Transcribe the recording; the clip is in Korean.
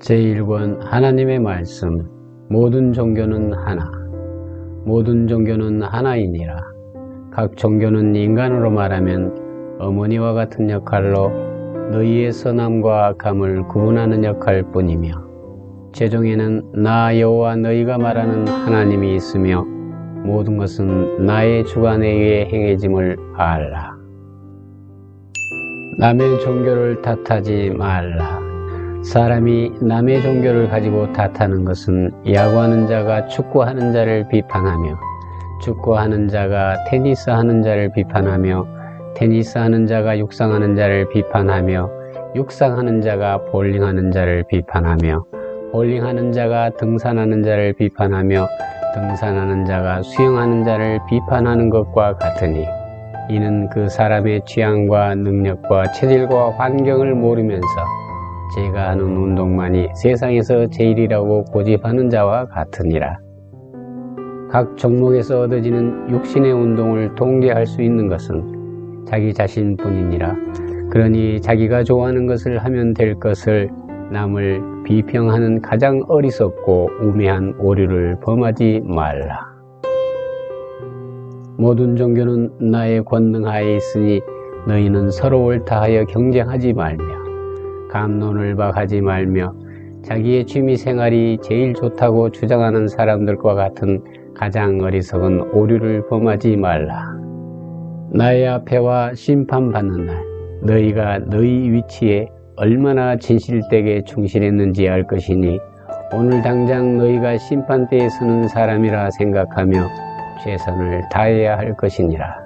제1권 하나님의 말씀 모든 종교는 하나 모든 종교는 하나이니라. 각 종교는 인간으로 말하면 어머니와 같은 역할로 너희의 선함과 악함을 구분하는 역할 뿐이며 최종에는 나 여호와 너희가 말하는 하나님이 있으며 모든 것은 나의 주관에 의해 행해짐을 알라. 남의 종교를 탓하지 말라 사람이 남의 종교를 가지고 탓하는 것은 야구하는 자가 축구하는 자를 비판하며 축구하는 자가 테니스하는 자를 비판하며 테니스하는 자가 육상하는 자를 비판하며 육상하는 자가 볼링하는 자를 비판하며 볼링하는 자가 등산하는 자를 비판하며 등산하는 자가 수영하는 자를 비판하는 것과 같으니 이는 그 사람의 취향과 능력과 체질과 환경을 모르면서 제가 하는 운동만이 세상에서 제일이라고 고집하는 자와 같으니라. 각 종목에서 얻어지는 육신의 운동을 통계할 수 있는 것은 자기 자신뿐이니라. 그러니 자기가 좋아하는 것을 하면 될 것을 남을 비평하는 가장 어리석고 우매한 오류를 범하지 말라. 모든 종교는 나의 권능하에 있으니 너희는 서로 옳다하여 경쟁하지 말며 감론을 박하지 말며 자기의 취미 생활이 제일 좋다고 주장하는 사람들과 같은 가장 어리석은 오류를 범하지 말라. 나의 앞에와 심판받는 날 너희가 너희 위치에 얼마나 진실되게 충실했는지 알 것이니 오늘 당장 너희가 심판대에 서는 사람이라 생각하며 최선을 다해야 할 것이니라.